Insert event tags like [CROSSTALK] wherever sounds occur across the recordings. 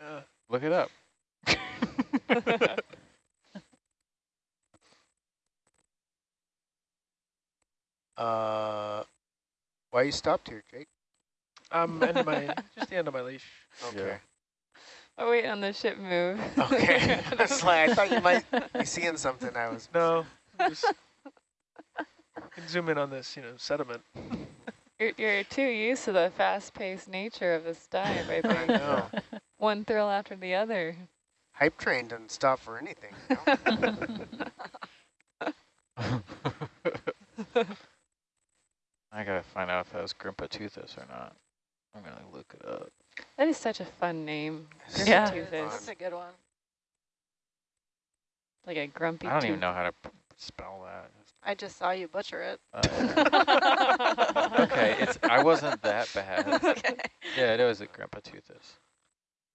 Uh, [LAUGHS] Look it up. [LAUGHS] Uh, why you stopped here, Jake? I'm ending my just the end of my leash. Okay. Oh, wait, on the ship move. Okay. [LAUGHS] That's like I thought you might be seeing something. I was. No, just can zoom in on this, you know, sediment. You're, you're too used to the fast-paced nature of this dive, I [LAUGHS] I think. know. [LAUGHS] One thrill after the other. Hype train doesn't stop for anything. You know? [LAUGHS] I gotta find out if that was Grimpoteuthis or not. I'm gonna look it up. That is such a fun name. Yeah. Grimpoteuthis. That's a good one. Like a grumpy I don't tooth. even know how to spell that. I just saw you butcher it. Uh, [LAUGHS] okay, it's I wasn't that bad. [LAUGHS] okay. Yeah, it was a Grimpoteuthis.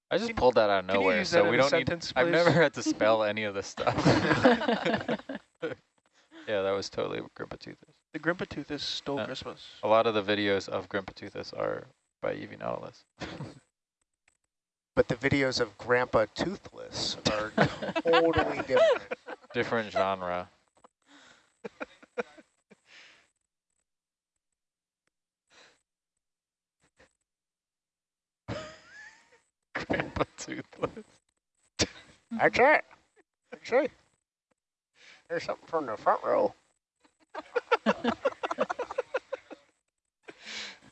I just Can- pulled that out of nowhere, so we don't need. sentence, I've never had to spell any of this stuff. [LAUGHS] yeah, that was totally Grimpoteuthis. The Grimpoteuthis stole Uh, Christmas. A lot of the videos of Grimpoteuthis are by EV Nautilus. But the videos of Grandpa Toothless are totally different. Different genre. Grimpoteuthis. Actually, actually, there's something from the front row.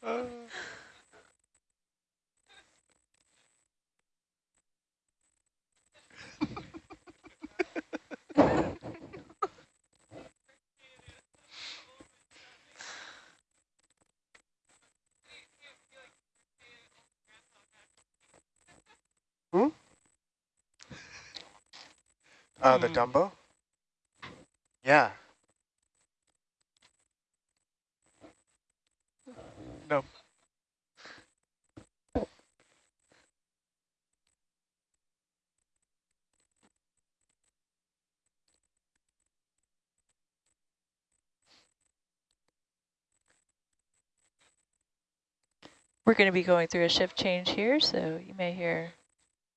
Uh, [LAUGHS] Uh, the Hmm. Dumbo? Yeah. no. We're going to be going through a shift change here, so you may hear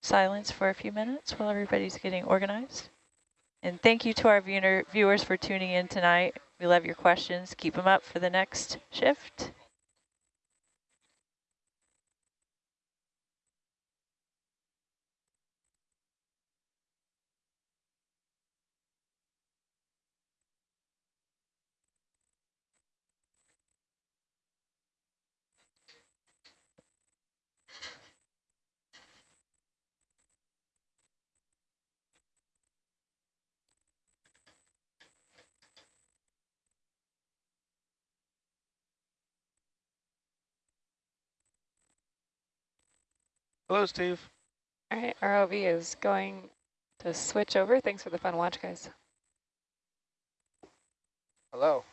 silence for a few minutes while everybody's getting organized. And thank you to our viewer, viewers for tuning in tonight. We love your questions. Keep them up for the next shift. Hello, Steve. All right, ROV is going to switch over. Thanks for the fun watch, guys. Hello.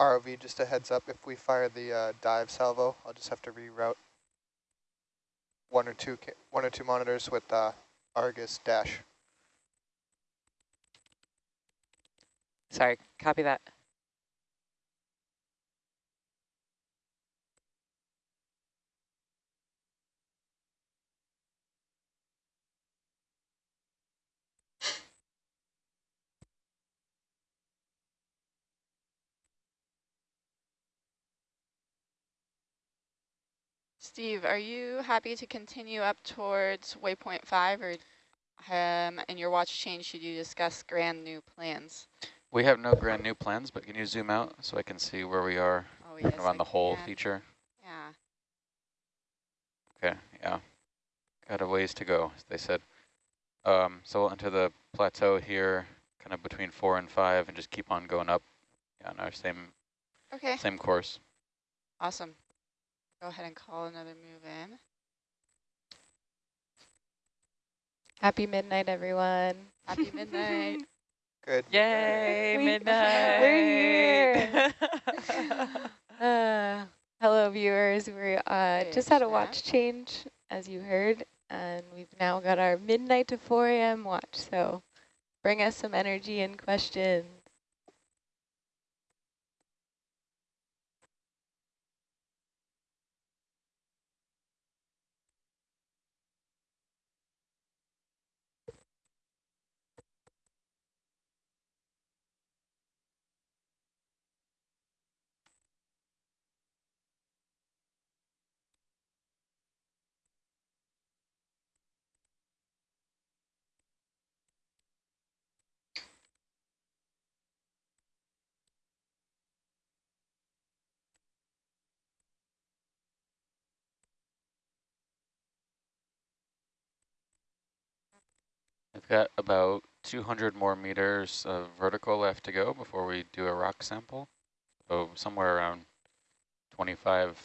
ROV, just a heads up, if we fire the uh, dive salvo, I'll just have to reroute one or two one or two monitors with uh, Argus dash. Sorry, copy that. Steve, are you happy to continue up towards waypoint five or um, in your watch change should you discuss grand new plans? We have no grand new plans, but can you zoom out so I can see where we are Oh, yes, on I the whole can. feature? Yeah. Okay, yeah. Got a ways to go, as they said. Um, so we'll enter the plateau here, kind of between four and five, and just keep on going up on our same Okay. same course. Awesome. Go ahead and call another move in. Happy midnight, everyone. Happy midnight. [LAUGHS] Good. Yay, We- midnight. We're here. [LAUGHS] Uh, hello, viewers. We uh, just had a Fish watch change, as you heard, and we've now got our midnight to 4 a.m. watch. So bring us some energy and questions. Got about 200 more meters of vertical left to go before we do a rock sample. So somewhere around 25,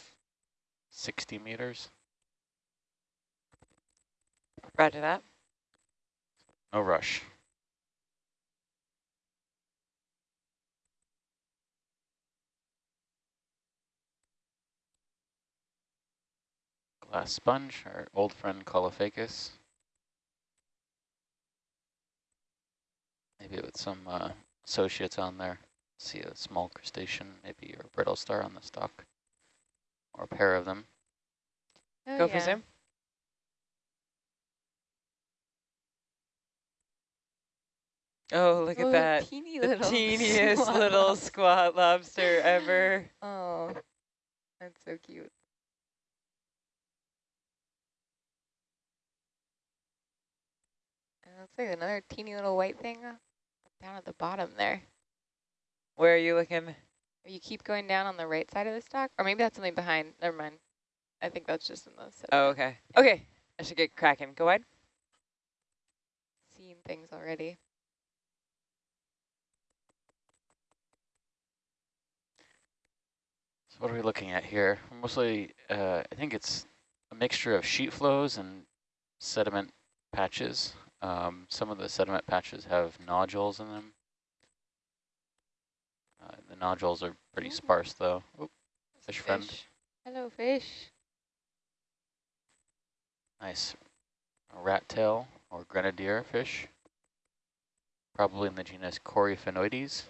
60 meters. Roger that. No rush. Glass sponge, our old friend Caulophacus. Maybe with some uh, associates on there. See a small crustacean, maybe or brittle star on the stalk. Or a pair of them. Oh, Go for zoom. Oh, look Oh, at that. teeny The little [LAUGHS] teeniest squat little squat lobster ever. [LAUGHS] Oh, that's so cute. And it looks like another teeny little white thing down at the bottom there. Where are you looking? You keep going down on the right side of the stock, or maybe that's something behind. Never mind. I think that's just in the sediment. Oh, okay. Okay, I should get cracking. Go wide. Seeing things already. So what are we looking at here? Mostly, uh, I think it's a mixture of sheet flows and sediment patches. Um, some of the sediment patches have nodules in them. Uh, the nodules are pretty sparse though. Oop, fish friend. Hello, fish. Nice. Rat tail or grenadier fish. Probably in the genus Coryphaenoides.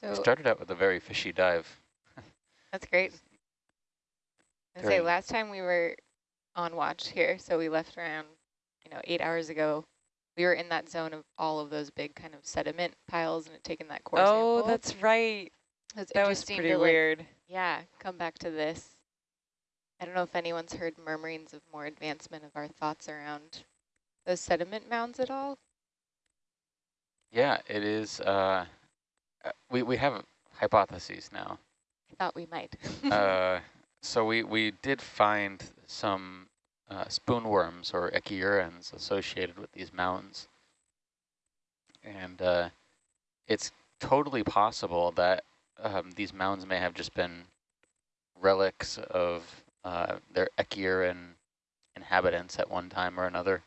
So Started out with a very fishy dive. [LAUGHS] that's great. I say last time we were on watch here, so we left around, you know, eight hours ago. We were in that zone of all of those big kind of sediment piles and had taken that core Oh, sample. that's right. It was That was pretty to, like, weird. Yeah, come back to this. I don't know if anyone's heard murmurings of more advancement of our thoughts around those sediment mounds at all. Yeah, it is. Uh, we we have hypotheses now. I thought we might. [LAUGHS] [LAUGHS] uh, so we we did find some uh, spoonworms or echiurans associated with these mounds, and uh, it's totally possible that um, these mounds may have just been relics of uh, their Echiuran inhabitants at one time or another.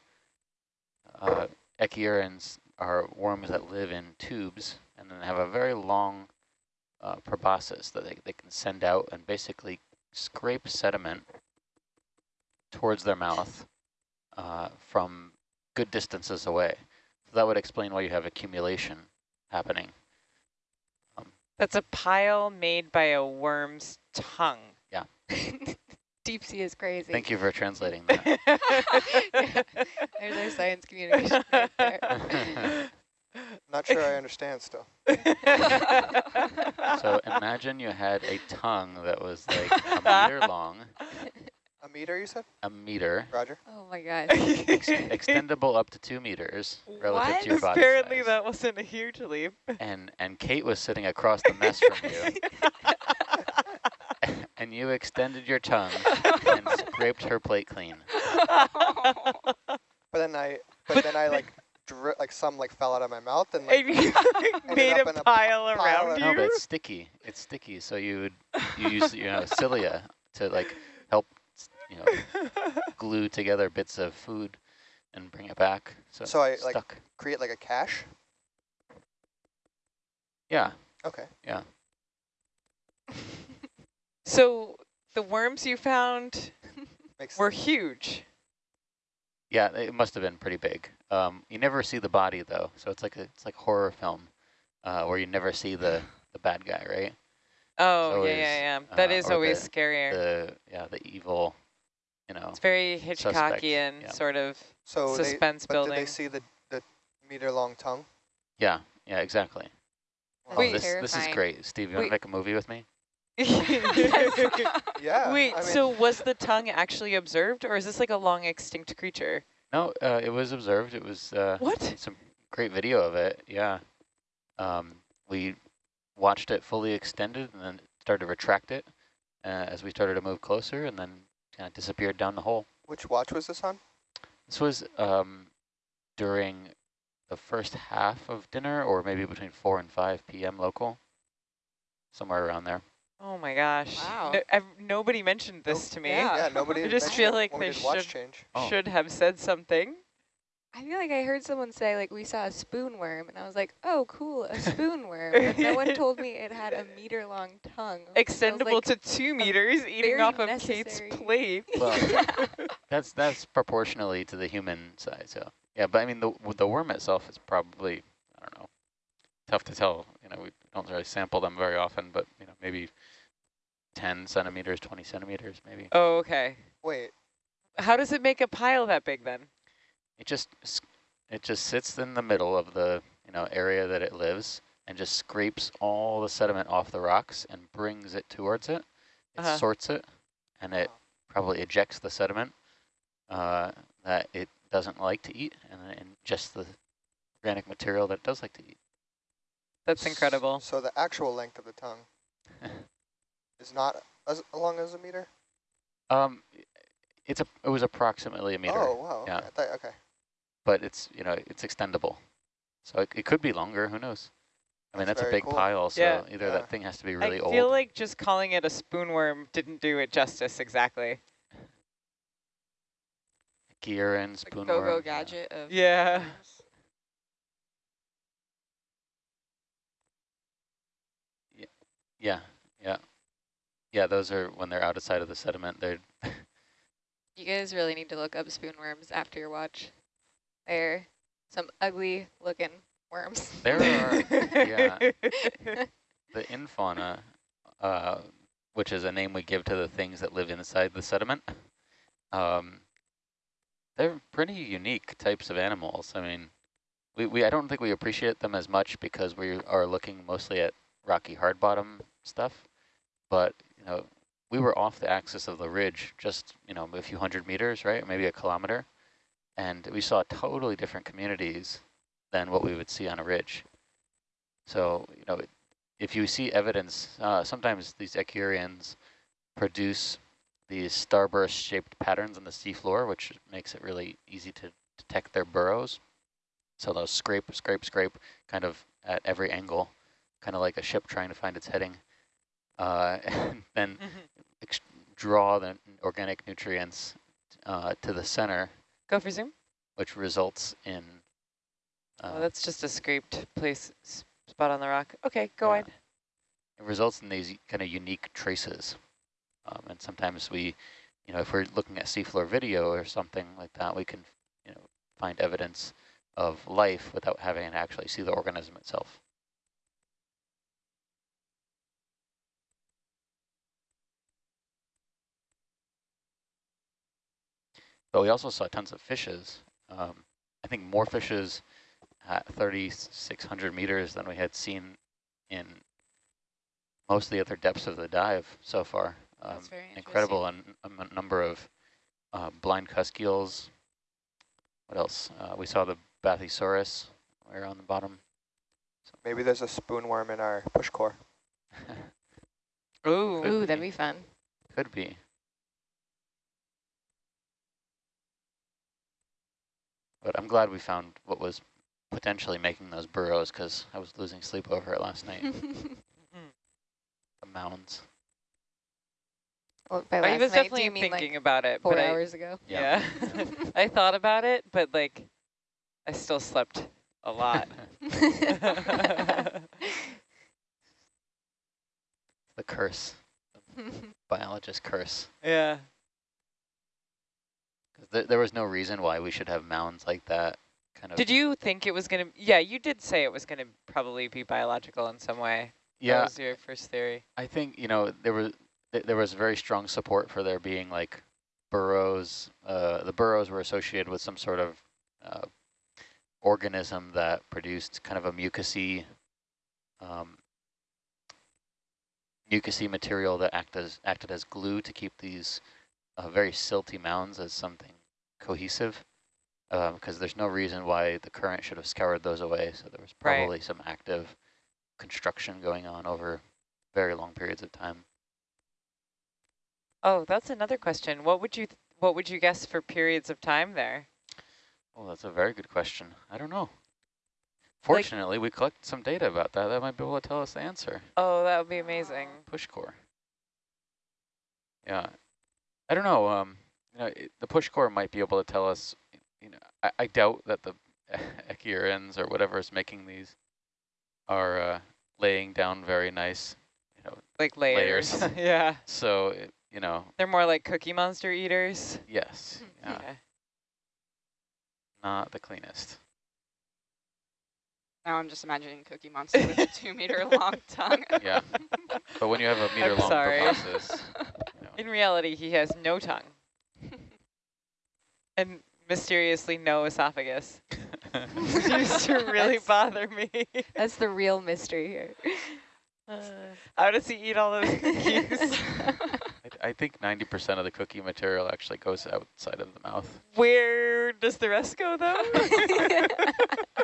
Uh, Echiurans are worms that live in tubes and then they have a very long uh, proboscis that they, they can send out and basically scrape sediment towards their mouth uh, from good distances away. So that would explain why you have accumulation happening. That's a pile made by a worm's tongue. Yeah. [LAUGHS] Deep sea is crazy. Thank you for translating that. [LAUGHS] There's our science communication right there. [LAUGHS] [LAUGHS] Not sure I [LAUGHS] understand still. [LAUGHS] so imagine you had a tongue that was like a meter long, A meter, you said? a meter, Roger. Oh my god. ex extendable up to two meters relative what? to your body Apparently size. that wasn't a huge leap. And, and Kate was sitting across the mess from you, and you extended your tongue and scraped her plate clean. But then I, but then I like, dri like some like fell out of my mouth and like you [LAUGHS] [LAUGHS] made up a in a pile pile around of- No, but it's sticky. It's sticky, so you would you use you know cilia to like help you know [LAUGHS] glue together bits of food and bring it back. So, So I, it's like- create like a cache. Yeah, Okay. yeah. So the worms you found were huge. Yeah, it must have been pretty big. Um, you never see the body though, so it's like a it's like horror film, uh, where you never see the the bad guy, right? Oh, yeah, always, yeah, yeah. That uh, is always the- scarier. The yeah the evil, you know. it's very Hitchcockian yeah. sort of So they, suspense but building. did they see the, the meter long tongue? Yeah, yeah, exactly. Wow. Oh, Wait. this this is great, Steve. You want to make a movie with me? [LAUGHS] [LAUGHS] [LAUGHS] Yeah. Wait, I mean, so was the tongue actually observed, or is this like a long extinct creature? No, uh, it was observed. It was uh, What? some great video of it. Yeah, um, we watched it fully extended and then started to retract it uh, as we started to move closer, and then kind of disappeared down the hole. which watch was this on? This was um, during the first half of dinner, or maybe between four and five p.m. local, somewhere around there. Oh my gosh. Wow. No, I've, nobody mentioned this to me. Yeah. Yeah, nobody. [LAUGHS] I just mentioned feel like they did watch should- change. Oh. Should have said something. I feel like I heard someone say like we saw a spoon worm and I was like, oh cool, a [LAUGHS] spoon worm. But no one told me it had a [LAUGHS] meter long tongue. So was Extendable like, to two meters, eating off of necessary- Kate's plate. Well, that's that's proportionally to the human size. So yeah, but I mean the the worm itself is probably I don't know, tough to tell. You know, we don't really sample them very often, but you know maybe ten centimeters, twenty centimeters, maybe. oh, okay. Wait, How does it make a pile that big then? It just it just sits in the middle of the you know area that it lives and just scrapes all the sediment off the rocks and brings it towards it. It Uh-huh. sorts it, and it probably ejects the sediment uh, that it doesn't like to eat, and then ingests the organic material that it does like to eat. That's incredible. So the actual length of the tongue [LAUGHS] is not as long as a meter. Um, it's a it was approximately a meter, Oh wow. yeah. Okay. Thought- okay. but it's you know it's extendable, so it, it could be longer. Who knows? I mean, That's that's, a big cool. pile, so Yeah. either Yeah. that thing has to be really I old. I feel like just calling it a spoon worm didn't do it justice exactly. gear and Like spoon go-go worm, gadget of Yeah. Yeah, yeah, yeah. Those are when they're out of sight of the sediment. They're [LAUGHS] You guys really need to look up spoon worms after your watch. They're some ugly looking worms. there are yeah [LAUGHS] the infauna, uh, which is a name we give to the things that live inside the sediment. Um, they're pretty unique types of animals. I mean, we, we I don't think we appreciate them as much because we are looking mostly at rocky hard bottom stuff. But you know, we were off the axis of the ridge, just you know a few hundred meters, right, maybe a kilometer, and we saw totally different communities than what we would see on a ridge. So you know, if you see evidence, uh, sometimes these Echiurans produce these starburst-shaped patterns on the seafloor, which makes it really easy to detect their burrows. So they'll scrape, scrape, scrape, kind of at every angle kind of like a ship trying to find its heading, and [LAUGHS] then draw the organic nutrients uh, to the center, Go for zoom. which results in. Uh, oh, that's just a scraped place spot on the rock. Okay, go Yeah. wide. it results in these kind of unique traces. Um, and sometimes we, you know, if we're looking at seafloor video or something like that, we can, you know, find evidence of life without having to actually see the organism itself. But we also saw tons of fishes. Um, I think more fishes at 3,600 meters than we had seen in most of the other depths of the dive so far. Um, That's very incredible and a number of uh, blind cusk eels. What else? Uh, we saw the Bathysaurus right on the bottom. Maybe there's a spoon worm in our push core. [LAUGHS] Ooh. Ooh, that'd be fun. Could be. But I'm glad we found what was potentially making those burrows because I was losing sleep over it last night. [LAUGHS] the mounds. Well, by I was night, definitely thinking like about it. four but hours ago? I, yeah. [LAUGHS] I thought about it, but like, I still slept a lot. [LAUGHS] The curse. The Biologist curse. yeah. 'Cause There, was no reason why we should have mounds like that. Kind of. Did you think it was going to, yeah, you did say it was going to probably be biological in some way. Yeah. That was your first theory. I think you know there was th there was very strong support for there being like burrows. Uh, the burrows were associated with some sort of uh, organism that produced kind of a mucousy, um, mucousy material that act as acted as glue to keep these uh, very silty mounds as something cohesive. Because there's no reason why the current should have scoured those away. So there was Right. probably some active construction going on over very long periods of time. Oh, that's another question. What would you, th what would you guess for periods of time there? Oh, that's a very good question. I don't know. Fortunately, we collected some data about that. That might be able to tell us the answer. Oh, that would be amazing. Push core. Yeah. I don't know. Um, you know, it, the push core might be able to tell us, you know, I, I doubt that the [LAUGHS] echiurans or whatever is making these are uh, laying down very nice, you know, Like layers. Layers. [LAUGHS] yeah. so, it, you know, They're more like Cookie Monster eaters. yes, yeah, Yeah. not the cleanest. Now I'm just imagining Cookie Monster with a [LAUGHS] two meter long tongue. Yeah. But when you have a [LAUGHS] meter I'm long sorry. proboscis, you [LAUGHS] know, In reality, he has no tongue. and mysteriously no esophagus. Which used to really That's- bother me. That's the real mystery here. How does he eat all those cookies? I, I think 90% of the cookie material actually goes outside of the mouth. Where does the rest go, though?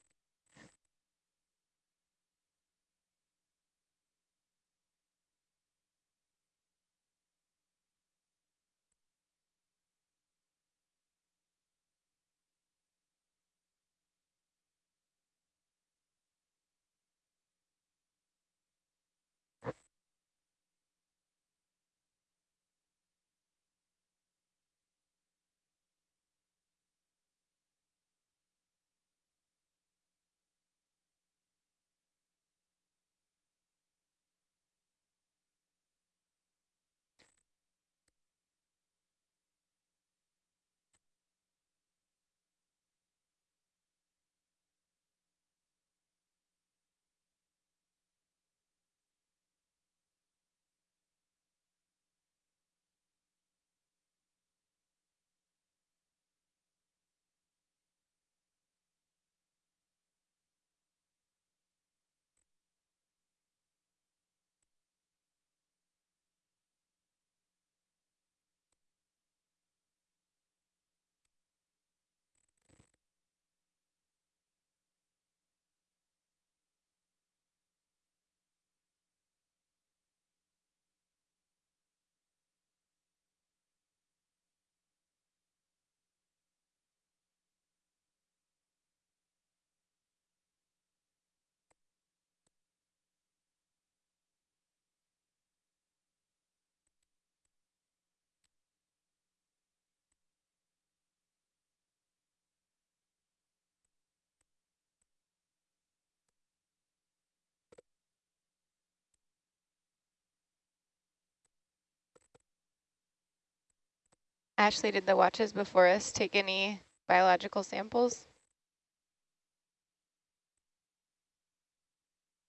Ashley, did the watches before us take any biological samples?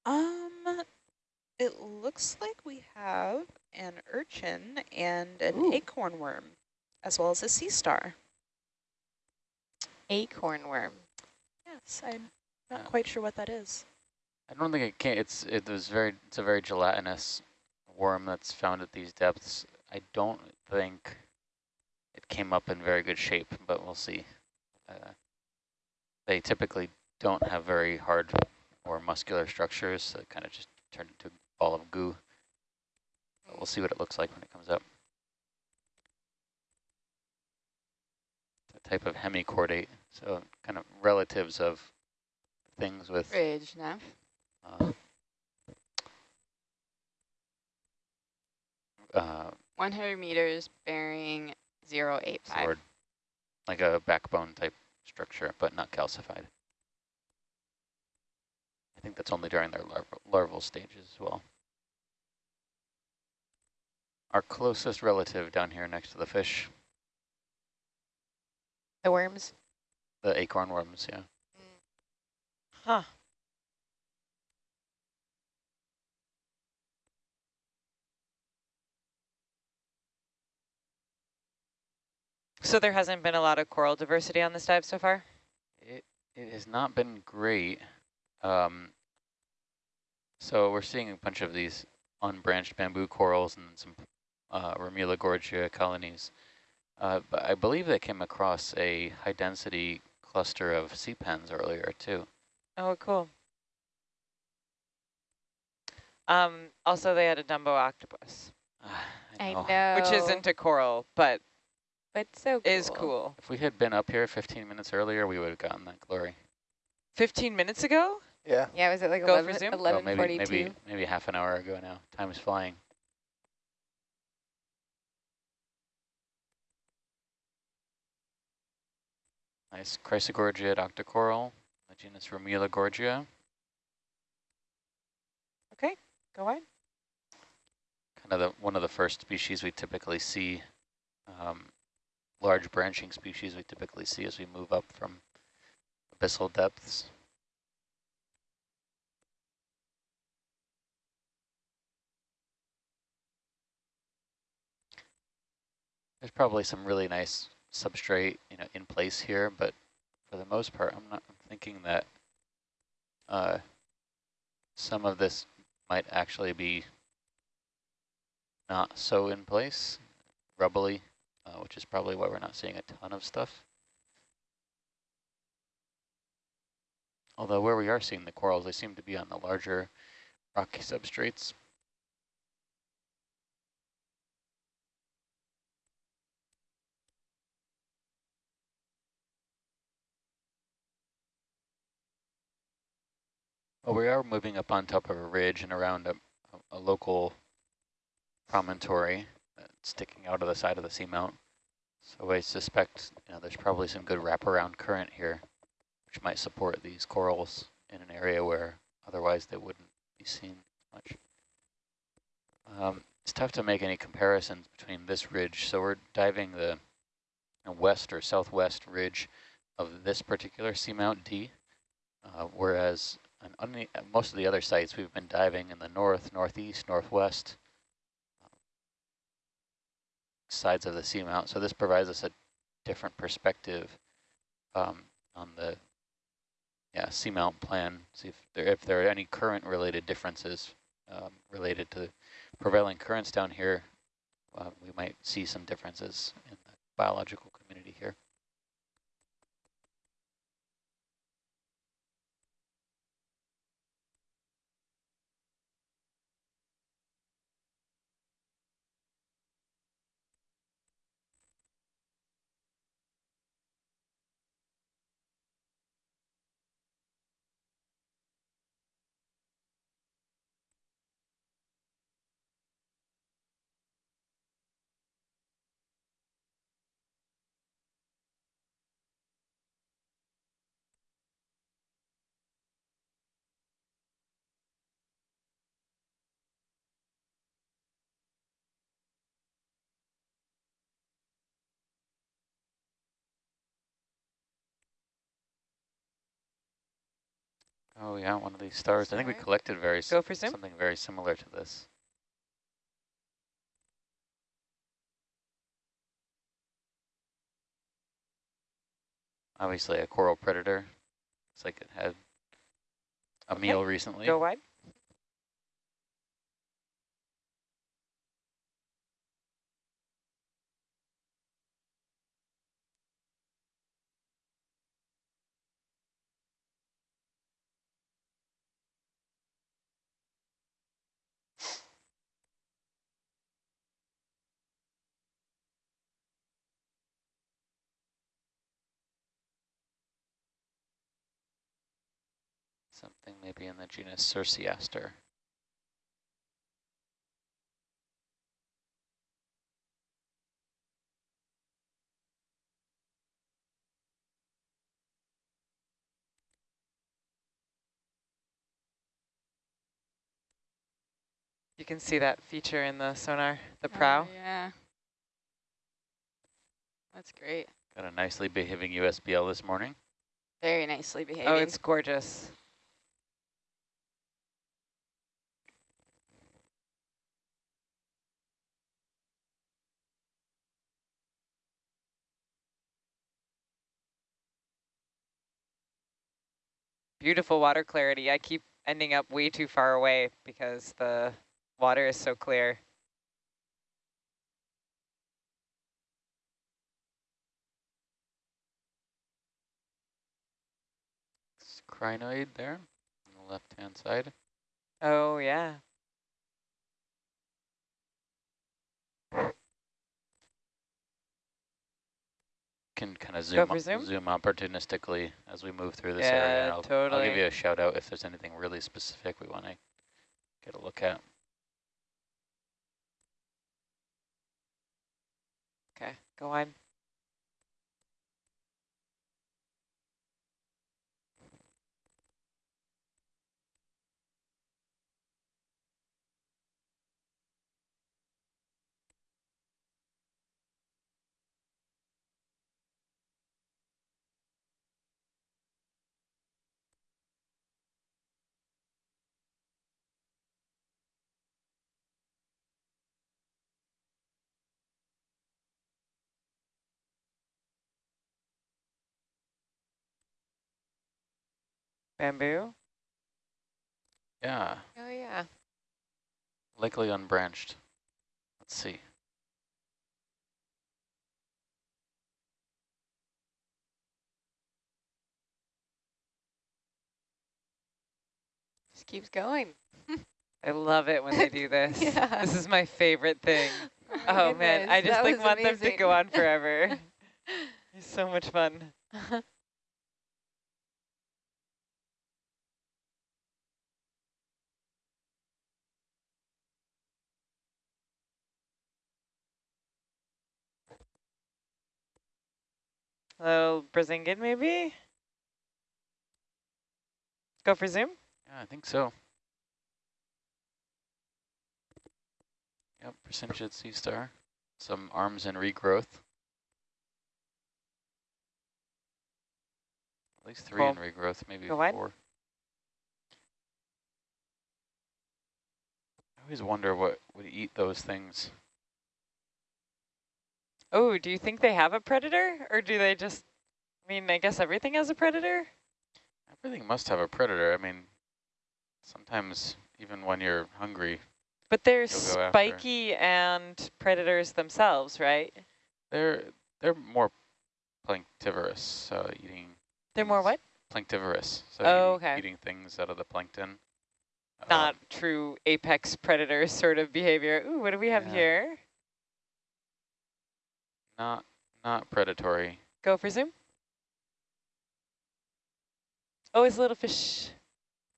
Um, it looks like we have an urchin and an Ooh. acorn worm, as well as a sea star. Acorn worm. Yes, I'm not Yeah. quite sure what that is. I don't think it can. It's it was very. It's a very gelatinous worm that's found at these depths. I don't think it came up in very good shape, but we'll see. Uh, they typically don't have very hard or muscular structures, so it kind of just turned into a ball of goo. But we'll see what it looks like when it comes up. It's a type of hemichordate, so kind of relatives of things with Bridge, Nev. uh, uh, 100 meters bearing 085. sword, like a backbone type structure, but not calcified. I think that's only during their larval, larval stages as well. Our closest relative down here next to the fish, The worms? the acorn worms, yeah. Huh. So there hasn't been a lot of coral diversity on this dive so far? It, it has not been great. Um, so we're seeing a bunch of these unbranched bamboo corals and some uh, Remula gorgia colonies. Uh, but I believe they came across a high density cluster of sea pens earlier too. Oh, cool. Um, also, they had a Dumbo octopus, [SIGHS] I know. know. which isn't a coral, but but so cool. is cool. If we had been up here 15 minutes earlier, we would have gotten that glory. 15 minutes ago? Yeah. Yeah, was it like Go for 11, zoom? Well, maybe 1142? maybe maybe half an hour ago now. Time is flying. Nice Chrysogorgia octocoral, the genus Romula gorgia. Okay, go on. Kind of the one of the first species we typically see, um, large branching species we typically see as we move up from abyssal depths. There's probably some really nice substrate, you know, in place here, but for the most part, I'm not I'm thinking that uh, some of this might actually be not so in place, rubbly, uh, which is probably why we're not seeing a ton of stuff. Although where we are seeing the corals, they seem to be on the larger rocky substrates. Well, we are moving up on top of a ridge and around a, a, local promontory sticking out of the side of the seamount. So I suspect you know there's probably some good wraparound current here, which might support these corals in an area where otherwise they wouldn't be seen much. Um, it's tough to make any comparisons between this ridge. So we're diving the west or southwest ridge of this particular seamount D, uh, whereas most of the other sites we've been diving in the north, northeast, northwest sides of the seamount. So this provides us a different perspective um, on the yeah seamount plan. See if there if there are any current related differences um, related to prevailing currents down here. Uh, we might see some differences in the biological Oh yeah, one of these stars. I think we collected very Go for zoom. something very similar to this. Obviously a coral predator. It's like it had a Okay. meal recently. Go wide. Something maybe in the genus Circeaster. You can see that feature in the sonar, the Oh, prow. yeah. That's great. Got a nicely behaving USBL this morning. Very nicely oh, behaving. Oh, it's gorgeous. Beautiful water clarity. I keep ending up way too far away because the water is so clear. Crinoid there on the left-hand side. Oh, yeah. Can kind of zoom zoom? zoom opportunistically as we move through this Yeah, area. and I'll, I'll give you a shout out if there's anything really specific we want to get a look at. Okay, go on. Bamboo. Yeah, Oh, yeah. likely unbranched. Let's see. Just keeps going. [LAUGHS] I love it when they do [LAUGHS] this. Yeah. This is my favorite thing. Oh, my Oh man, I just that like want them to go on forever. [LAUGHS] it's so much fun. Little Brisingid maybe? Go for zoom? Yeah, I think so. Yep, Percentiate sea star. Some arms and regrowth. At least three in regrowth, maybe Go wide. four. I always wonder what would eat those things. Oh, do you think they have a predator? Or do they just, I mean, I guess everything has a predator? Everything must have a predator. I mean, sometimes even when you're hungry, But they're You'll after. spiky and predators themselves, right? they're they're more planktivorous, uh, eating They're more things- what? Planktivorous, so Oh, eating, okay. eating things out of the plankton. Not Um, true apex predator [LAUGHS] sort of behavior. Ooh, what do we have Yeah. here? Not not predatory. Go for zoom. Oh, it's a little fish.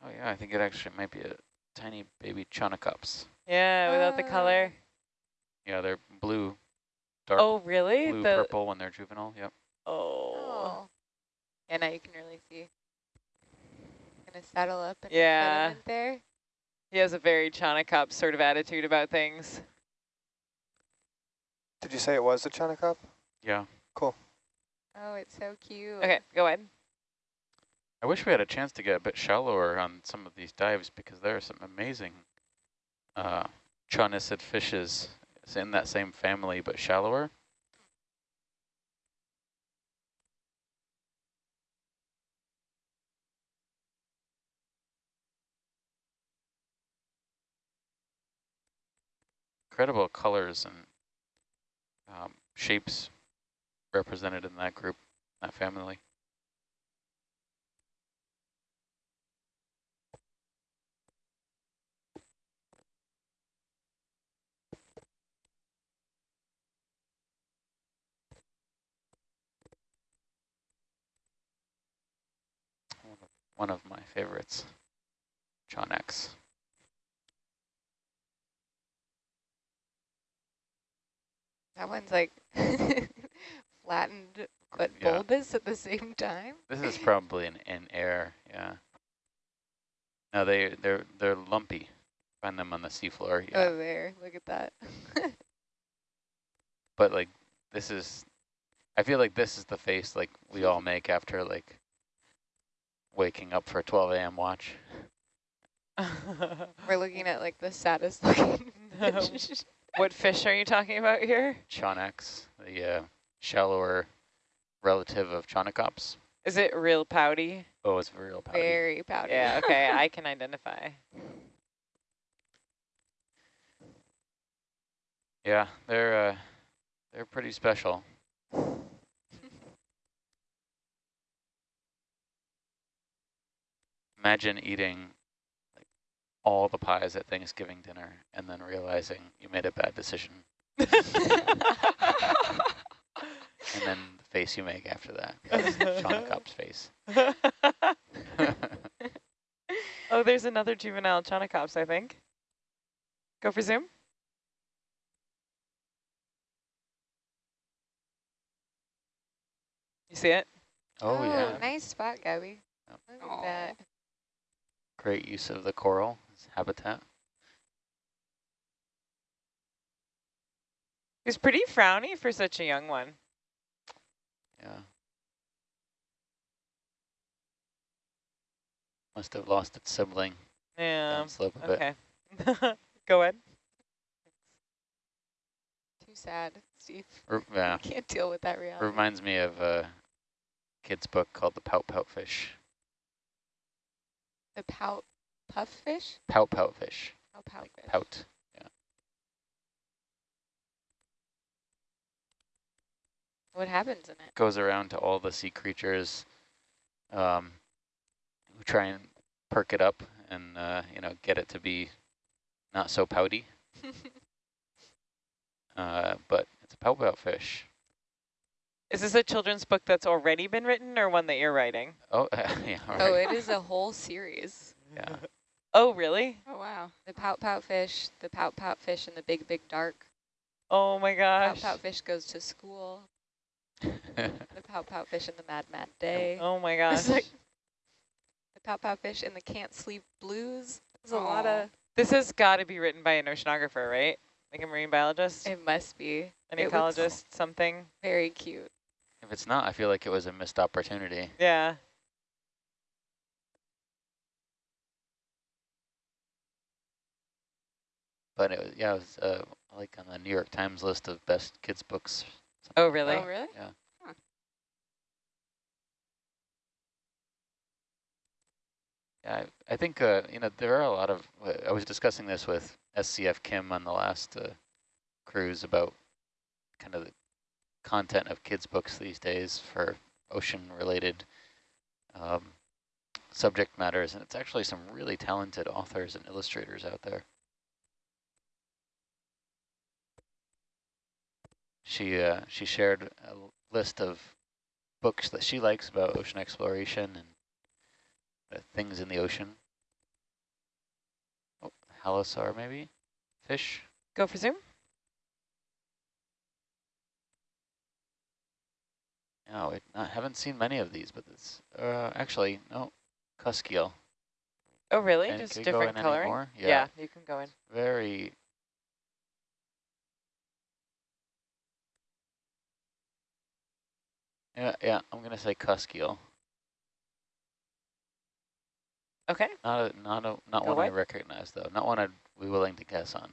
Oh yeah, I think it actually might be a tiny baby chaunacops. Yeah, without the Ah. color. Yeah, they're blue, dark Oh, really? blue the purple when they're juvenile. Yep. Oh. Oh. Yeah, now you can really see. Gonna saddle up in the Yeah. there. He has a very Chaunacop sort of attitude about things. Did you say it was a Chaunacop? Yeah. Cool. Oh, it's so cute. Okay, go ahead. I wish we had a chance to get a bit shallower on some of these dives because there are some amazing uh, chaunacid fishes it's in that same family but shallower. Incredible colors and um, shapes represented in that group, that family. One of my favorites, Chaunax. That one's like [LAUGHS] flattened but Yeah. bulbous at the same time. This is [LAUGHS] probably an in air, yeah. No, they they're they're lumpy. Find them on the seafloor, yeah. Oh, there. Look at that. [LAUGHS] But like this is, I feel like this is the face like we all make after like waking up for a 12 a.m. watch. We're looking at like the saddest looking. What fish are you talking about here? Chaunax, the uh, shallower relative of Chaunacops. Is it real pouty? Oh, it's real pouty. Very pouty. Yeah, [LAUGHS] okay, I can identify. Yeah, they're uh, they're pretty special. [LAUGHS] Imagine eating like all the pies at Thanksgiving dinner and then realizing you made a bad decision. and then the face you make after that. [LAUGHS] That's Chaunacop's face. [LAUGHS] oh, there's another juvenile Chaunacops, I think. Go for zoom. You see it? Oh, yeah. Oh, nice spot, Gabby. Yep. Look at that. Great use of the coral as habitat. He's pretty frowny for such a young one. Yeah. Must have lost its sibling Yeah. downslope a bit. Okay. [LAUGHS] Go ahead. Too sad, Steve. R yeah. Can't deal with that reality. Reminds me of a kid's book called The Pout Pout Fish. The pout puff fish? Pout Pout Fish. Oh, pout Like fish. pout. Yeah. What happens in it? Goes around to all the sea creatures um, who try and perk it up and, uh, you know, get it to be not so pouty. [LAUGHS] uh, but it's a pout pout fish. Is this a children's book that's already been written or one that you're writing? Oh, [LAUGHS] yeah. all Oh, it is a whole series. Yeah. [LAUGHS] Oh, really? Oh, wow. The pout pout fish, the pout pout fish, and the big big dark. Oh my Pout gosh. pout pout fish goes to school. [LAUGHS] The pout pout fish and the mad mad day. Oh, oh my [LAUGHS] gosh. like the pout pout fish and the can't sleep blues. There's a lot of. This has got to be written by an oceanographer, right? Like a marine biologist, It must be an it ecologist, something. very cute. if it's not, I feel like it was a missed opportunity. Yeah. But it was, yeah, it was uh, like on the New York Times list of best kids books. Oh, really? Oh, really? Yeah. Huh. Yeah, I, I think, uh, you know, there are a lot of, uh, I was discussing this with SCF Kim on the last uh, cruise about kind of the content of kids books these days for ocean related um, subject matters. And it's actually some really talented authors and illustrators out there. She, uh, she shared a list of books that she likes about ocean exploration and uh, things in the ocean. Oh, halosaur maybe? Fish? Go for zoom. No, I haven't seen many of these, but it's uh, actually no, cusk eel. Oh, really? And Just can you go different in coloring? more? Yeah. Yeah. you can go in. Very. Yeah, yeah, I'm gonna say cusk eel. Okay. Not a, not a, not one I recognize though. Not one I'd be willing to guess on.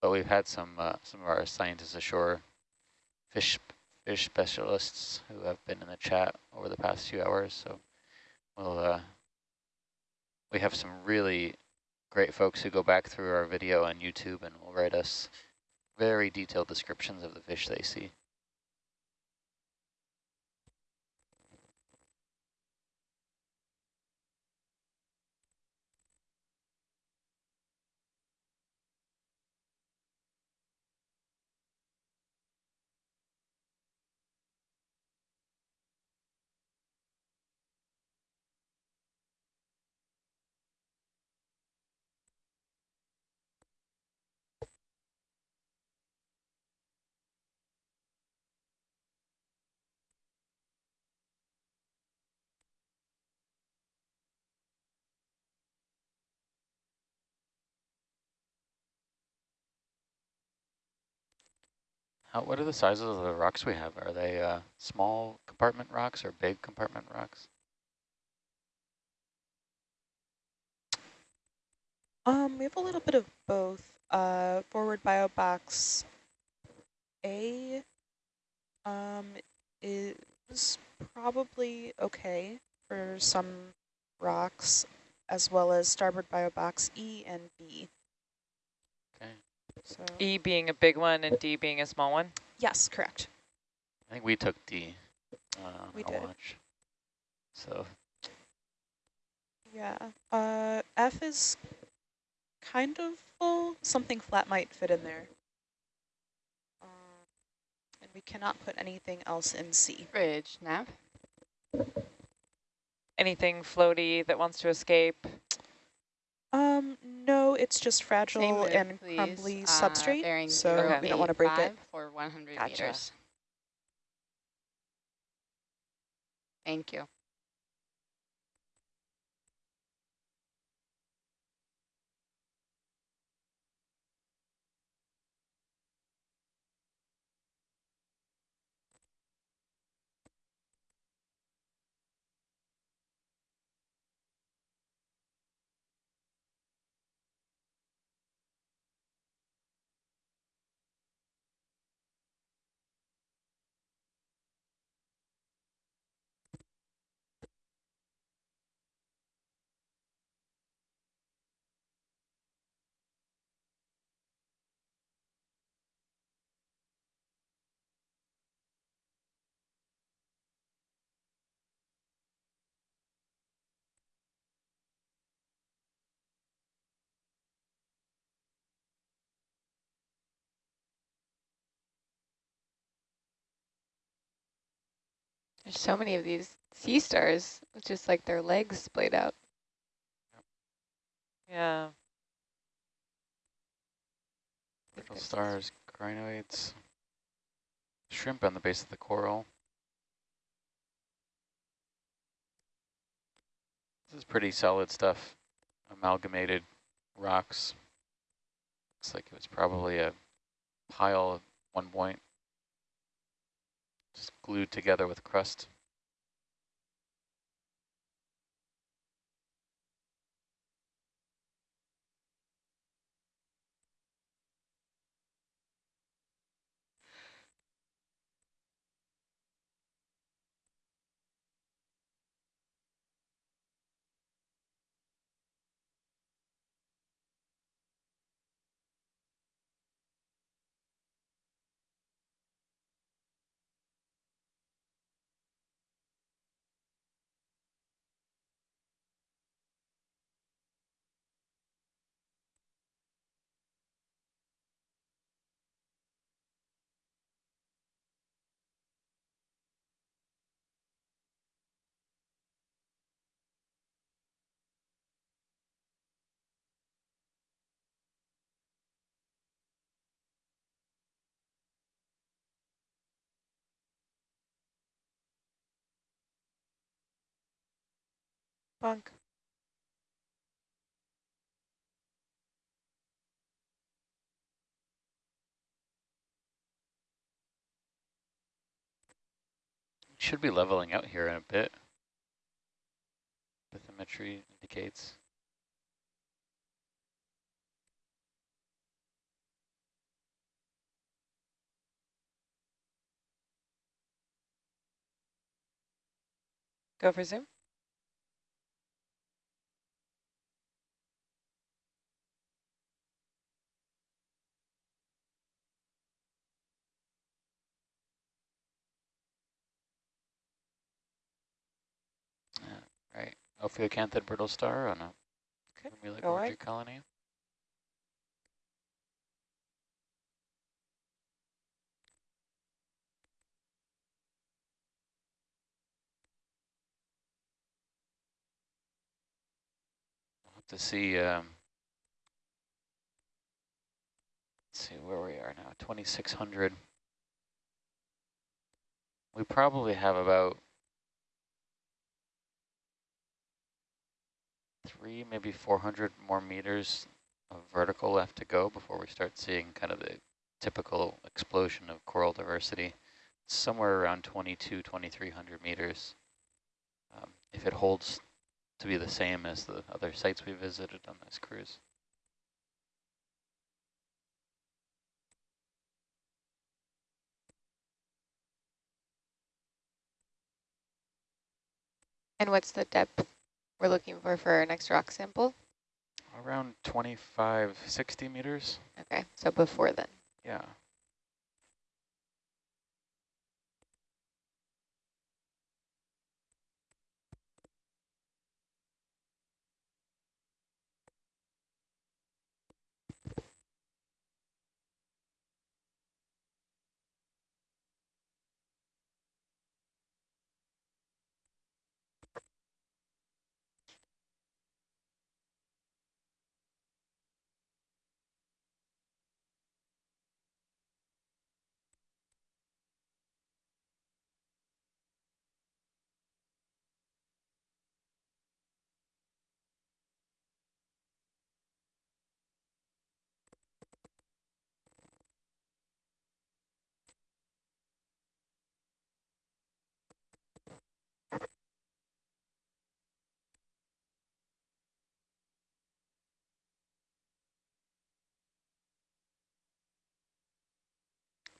But we've had some uh, some of our scientists ashore, fish fish specialists who have been in the chat over the past few hours. So we'll uh, we have some really great folks who go back through our video on YouTube and will write us very detailed descriptions of the fish they see. How, what are the sizes of the rocks we have? Are they uh, small compartment rocks or big compartment rocks? Um, we have a little bit of both. Uh, forward biobox A um, is probably okay for some rocks, as well as starboard biobox E and B. Okay. So E being a big one and D being a small one. yes, correct. I think we took D uh, We did. watch. So Yeah. Uh, F is kind of full. Something flat might fit in there. Um, and we cannot put anything else in C. Bridge, Nav. Anything floaty that wants to escape. Um, no, it's just fragile move, and please. crumbly Uh, substrate, so we don't want to break it. For 100 Gotcha. meters. Thank you. There's so many of these sea stars, with just like their legs splayed out. Yeah. little stars, crinoids, shrimp on the base of the coral. This is pretty solid stuff. Amalgamated rocks. Looks like it was probably a pile at one point. Just glued together with crust. Bunk. Should be leveling out here in a bit. Bathymetry indicates. Go for zoom. Right, Ophiocanthid brittle star on a Okay, orgy ahead. colony. We'll have to see, um, let's see where we are now, 2600. We probably have about three, maybe 400 more meters of vertical left to go before we start seeing kind of the typical explosion of coral diversity. Somewhere around 22, 2300 meters. Um, if it holds to be the same as the other sites we visited on this cruise. And what's the depth we're looking for for our next rock sample? Around 25, 60 meters. Okay, so before then. Yeah.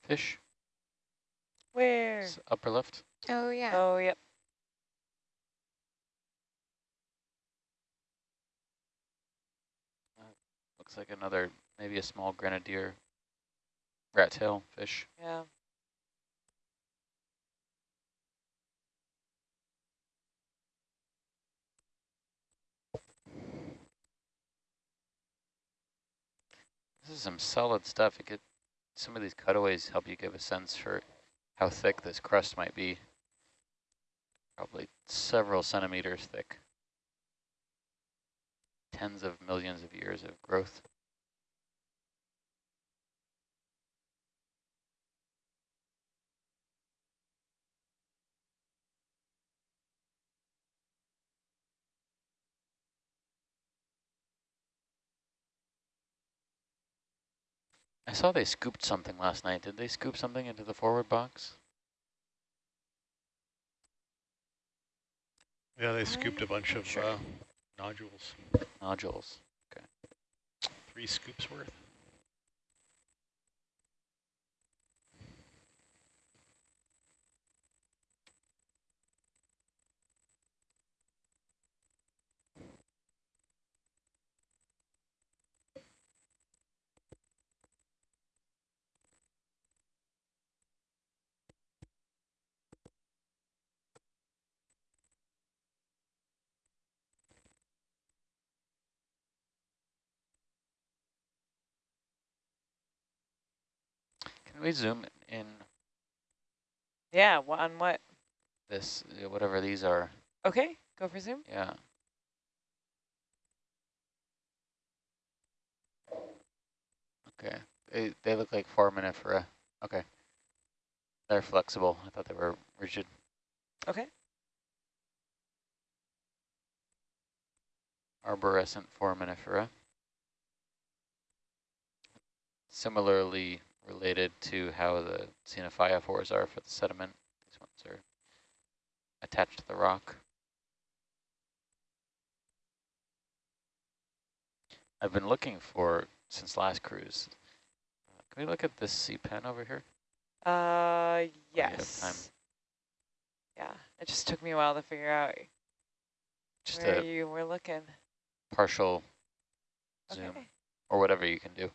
Fish, Where? s- upper left. Oh, yeah. Oh, yep. Uh, looks like another, maybe a small grenadier rat tail fish. Yeah. This is some solid stuff. You get some of these cutaways help you give a sense for how thick this crust might be. Probably several centimeters thick. Tens of millions of years of growth. I saw they scooped something last night. Did they scoop something into the forward box? Yeah, they scooped a bunch of Sure. uh, nodules, Nodules. three scoops worth. Can we zoom in Yeah, wha- on what? this, uh, whatever these are? Okay, go for zoom. Yeah. Okay, they, they look like foraminifera. Okay. They're flexible. I thought they were rigid. Okay. Arborescent foraminifera. Similarly related to how the xenophyophores are for the sediment. These ones are attached to the rock. I've been looking for since last cruise. Uh, can we look at this sea pen over here? Uh, you have time. yes. Yeah, it just took me a while to figure out Just where you were looking. partial zoom Okay. or whatever you can do.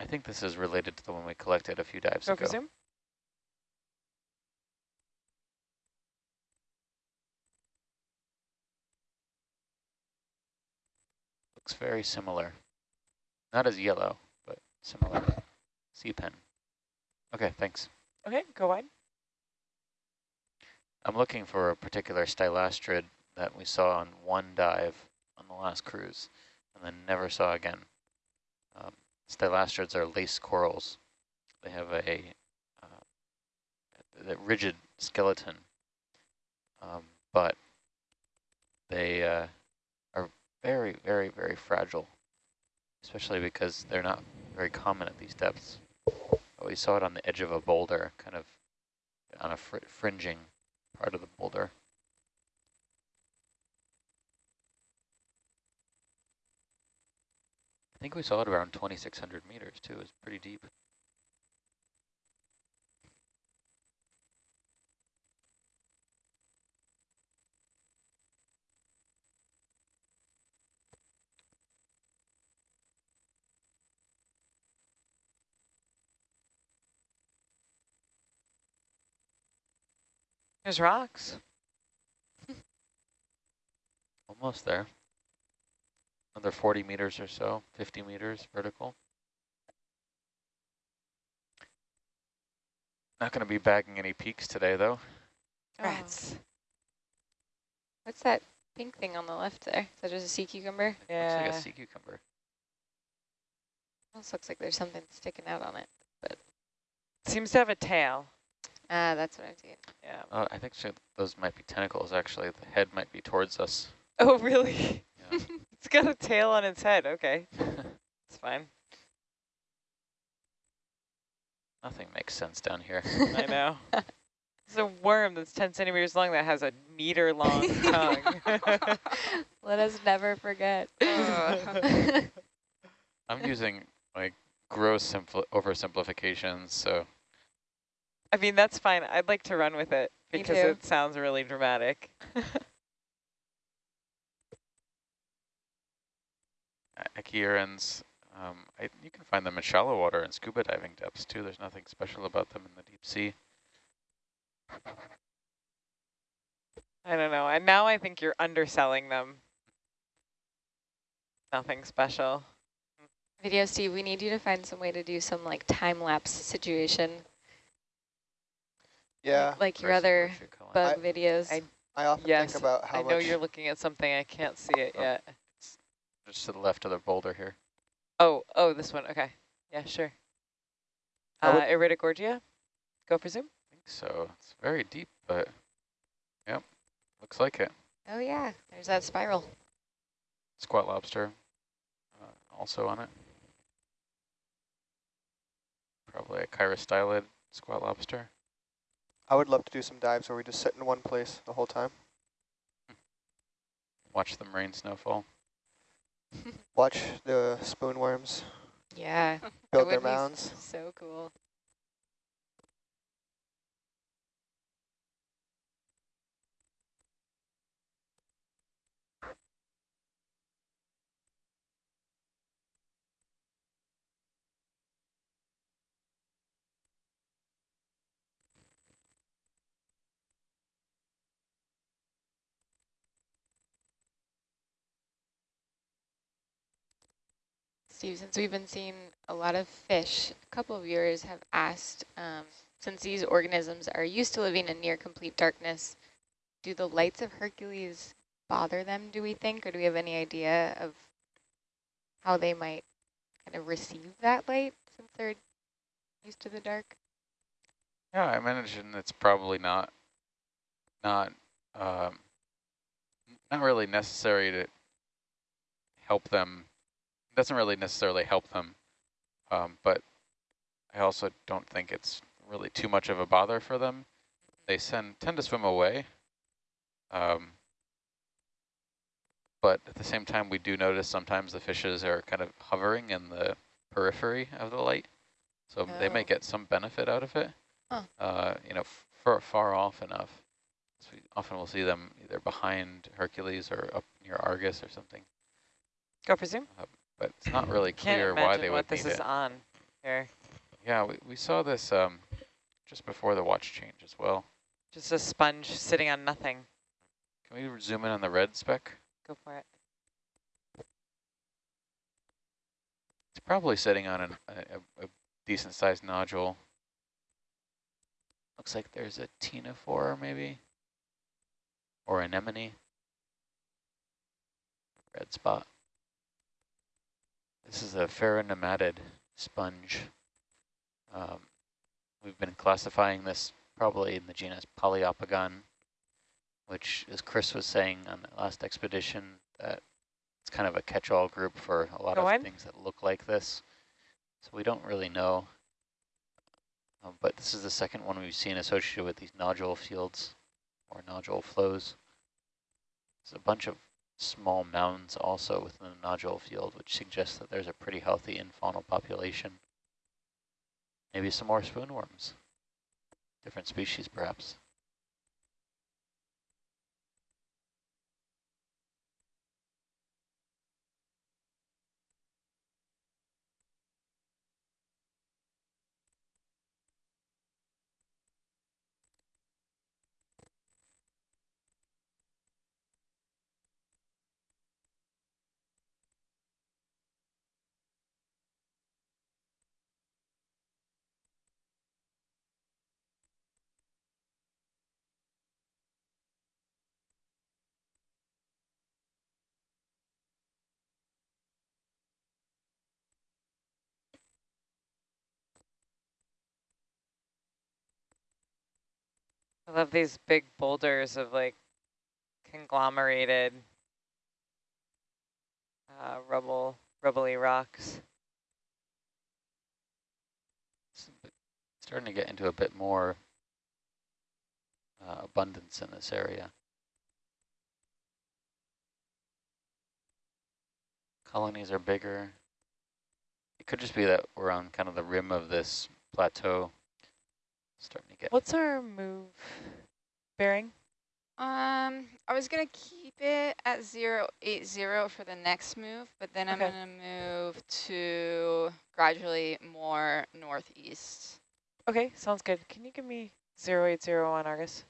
I think this is related to the one we collected a few dives Go ago. zoom. Looks very similar. Not as yellow, but similar. Sea pen. Okay, thanks. Okay, go wide. I'm looking for a particular stylastrid that we saw on one dive on the last cruise and then never saw again. Stylastrids are lace corals. They have a, uh, rigid skeleton, um, but they uh, are very, very, very fragile, especially because they're not very common at these depths. But we saw it on the edge of a boulder, kind of on a fr fringing part of the boulder. I think we saw it around 2,600 meters too. It's pretty deep. There's rocks. Almost there. Another 40 meters or so, 50 meters vertical. Not going to be bagging any peaks today, though. Rats. What's that pink thing on the left there? Is that just a sea cucumber? Yeah. Looks like a sea cucumber. Almost looks like there's something sticking out on it. It seems to have a tail. Ah, that's what I'm seeing. Yeah. Oh, I think so those might be tentacles, actually. The head might be towards us. Oh, really? [LAUGHS] Yeah. it's got a tail on its head. Okay, it's fine. Nothing makes sense down here. I know. [LAUGHS] It's a worm that's 10 centimeters long that has a meter long [LAUGHS] tongue. [LAUGHS] Let us never forget. Ugh. I'm using like gross oversimplifications, so I mean, that's fine. I'd like to run with it because it sounds really dramatic. Echiurans, um, I, you can find them in shallow water and scuba diving depths too. There's nothing special about them in the deep sea. I don't know. And now I think you're underselling them. Nothing special. Video Steve, we need you to find some way to do some like time lapse situation. Yeah, Like your other where's your color? bug I- videos. I- I often Yes, think about how I know much you're looking at something. I can't see it Oh. yet. Just to the left of the boulder here. Oh, oh, this one. Okay. Yeah, sure. I Uh, would- Iridogorgia? Go for zoom. I think so. It's very deep, but yep, looks like it. oh yeah, there's that spiral. Squat lobster uh, also on it. Probably a chirostylid squat lobster. I would love to do some dives where we just sit in one place the whole time. Watch them rain snowfall. Watch the spoon worms Yeah. build their would be s- mounds. So cool. Steve, since we've been seeing a lot of fish, a couple of viewers have asked, um, since these organisms are used to living in near complete darkness, do the lights of Hercules bother them, do we think, or do we have any idea of how they might kind of receive that light since they're used to the dark? Yeah, I imagine it's probably not, not, um, not really necessary to help them. Doesn't really necessarily help them, um, but I also don't think it's really too much of a bother for them. They send tend to swim away. Um, but at the same time, we do notice sometimes the fishes are kind of hovering in the periphery of the light. So they may Oh. get some benefit out of it, Huh. uh, you know, far, far off enough. So we often we'll see them either behind Hercules or up near Argus or something. Go for zoom. But it's not really clear why they what would this need is it. on here. Yeah, we, we saw this um, just before the watch change as well. Just a sponge sitting on nothing. Can we zoom in on the red speck? Go for it. It's probably sitting on an, a, a- a decent sized nodule. Looks like there's a ctenophore maybe, or anemone. Red spot. This is a pheronematid sponge. Um, we've been classifying this probably in the genus Poliopogon, which, as Chris was saying on the last expedition, that it's kind of a catch-all group for a lot Go of on. things that look like this. So we don't really know. Um, but this is the second one we've seen associated with these nodule fields or nodule flows. There's a bunch of small mounds also within the nodule field, which suggests that there's a pretty healthy infaunal population. Maybe some more spoonworms. Different species, perhaps. I love these big boulders of like conglomerated uh, rubble, rubbly rocks. Starting to get into a bit more uh, abundance in this area. Colonies are bigger. It could just be that we're on kind of the rim of this plateau. Starting to get What's our move bearing? Um, I was gonna keep it at zero eight zero for the next move, but then I'm gonna move to gradually more northeast. Okay, sounds good. Can you give me 080 on Argus?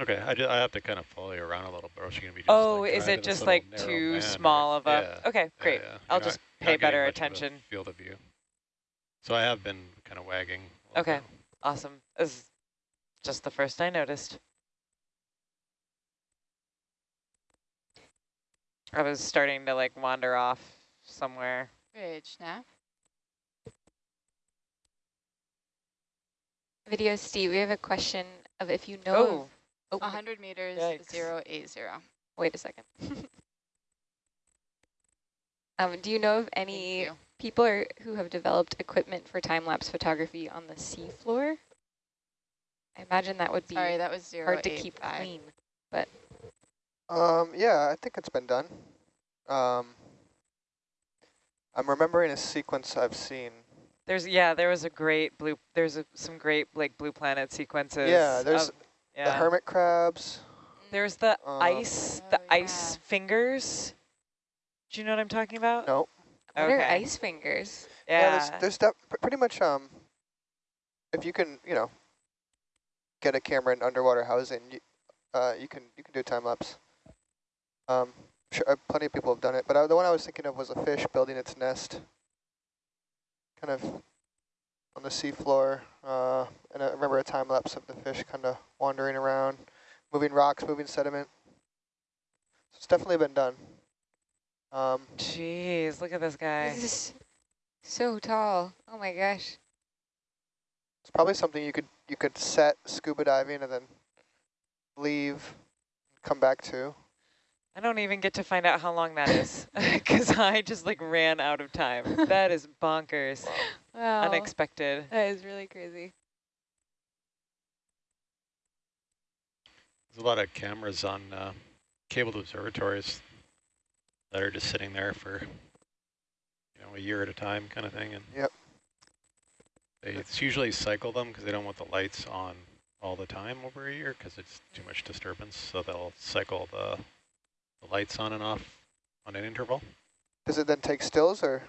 Okay, I, ju- I have to kind of follow you around a little bit, or else you're gonna be just Oh, like is it just like too band, small of a? Yeah, Okay, great. yeah. I'll You're just not- pay not better much of a attention. Field of view. So I have been kind of wagging. a Okay, bit. Awesome. This is just the first I noticed. I was starting to like wander off somewhere. Bridge nav. Video Steve, we have a question of if you know Oh, oh, A hundred meters Yikes. zero eight zero. wait a second. [LAUGHS] um, do you know of any. People are, who have developed equipment for time-lapse photography on the seafloor? I imagine that would be Sorry, that was zero hard to keep five. clean. Um, yeah, I think it's been done. Um, I'm remembering a sequence I've seen. there's yeah, there was a great blue. There's a, some great like blue planet sequences. Yeah, there's of- the hermit crabs. There's the um, ice, Oh, the yeah. ice fingers. Do you know what I'm talking about? No, What are ice fingers? Yeah. there's there's def- pr- pretty much um, if you can, you know, get a camera in underwater housing, you, uh, you can you can do time lapse. Um, sure, uh, plenty of people have done it, but uh, the one I was thinking of was a fish building its nest, kind of on the seafloor. Uh, and I remember a time lapse of the fish kind of wandering around, moving rocks, moving sediment. So it's definitely been done. Um, Jeez, look at this guy. This is so tall. Oh my gosh. It's probably something you could you could set scuba diving and then leave, come back to. I don't even get to find out how long that is [LAUGHS] because I just like ran out of time. [LAUGHS] That is bonkers. Wow. Unexpected. That is really crazy. There's a lot of cameras on uh, cabled observatories that are just sitting there for you know a year at a time, kind of thing. And Yep. they it's usually cycle them because they don't want the lights on all the time over a year because it's too much disturbance. So they'll cycle the the lights on and off on an interval. Does it then take stills or?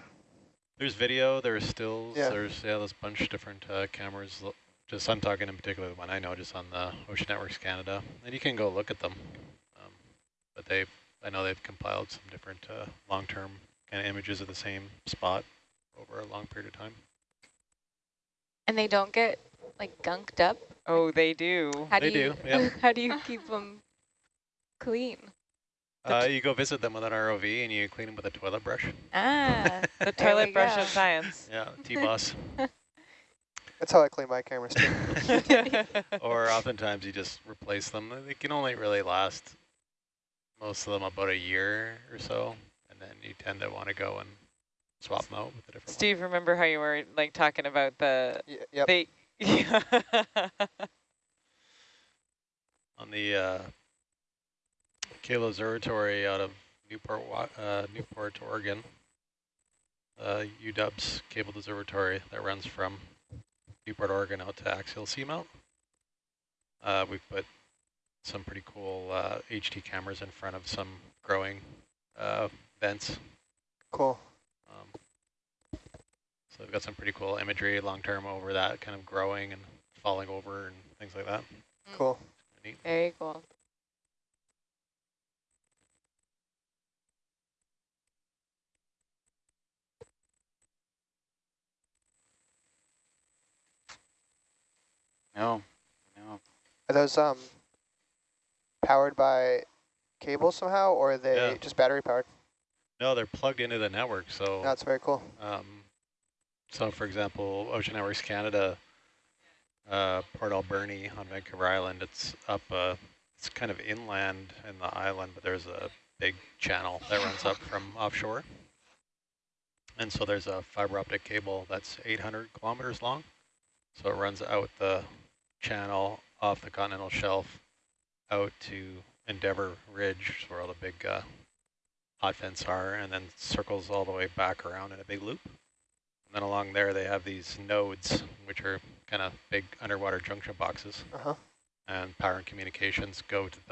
There's video, there's stills, Yeah. there's yeah, there's a bunch of different uh, cameras. Just I'm talking in particular the one I know, just on the Ocean Networks Canada, and you can go look at them. Um, but they, I know they've compiled some different uh, long-term kind of images of the same spot over a long period of time. And they don't get like gunked up. Oh, they do. How They do you do, yeah. [LAUGHS] how do you keep [LAUGHS] them clean? Uh, you go visit them with an ROV and you clean them with a toilet brush. Ah, [LAUGHS] The toilet brush go. of science. Yeah, T-boss. That's how I clean my cameras too. or oftentimes you just replace them. They can only really last most of them about a year or so, and then you tend to want to go and swap them out with a different. Steve, remember how you were like talking about the Y yep. they [LAUGHS] on the uh, Kalo Observatory out of Newport, uh, Newport, Oregon. Uh, UW's cabled observatory that runs from Newport, Oregon out to axial seamount. Uh, we've put some pretty cool uh, HT cameras in front of some growing uh, vents. Cool. Um, so we've got some pretty cool imagery long-term over that kind of growing and falling over and things like that. Cool. Neat. very cool. No, no. Are those um powered by cable somehow, or are they Yeah. just battery powered? No, they're plugged into the network, so That's very cool. Um, so, for example, Ocean Networks Canada, uh, Port Alberni on Vancouver Island, it's up, uh, it's kind of inland in the island, but there's a big channel that runs up from [LAUGHS] offshore. And so there's a fiber optic cable that's 800 kilometers long. So it runs out the channel off the continental shelf out to Endeavour Ridge, where all the big uh, hot vents are, and then circles all the way back around in a big loop. And then along there, they have these nodes, which are kind of big underwater junction boxes. Uh huh. And power and communications go to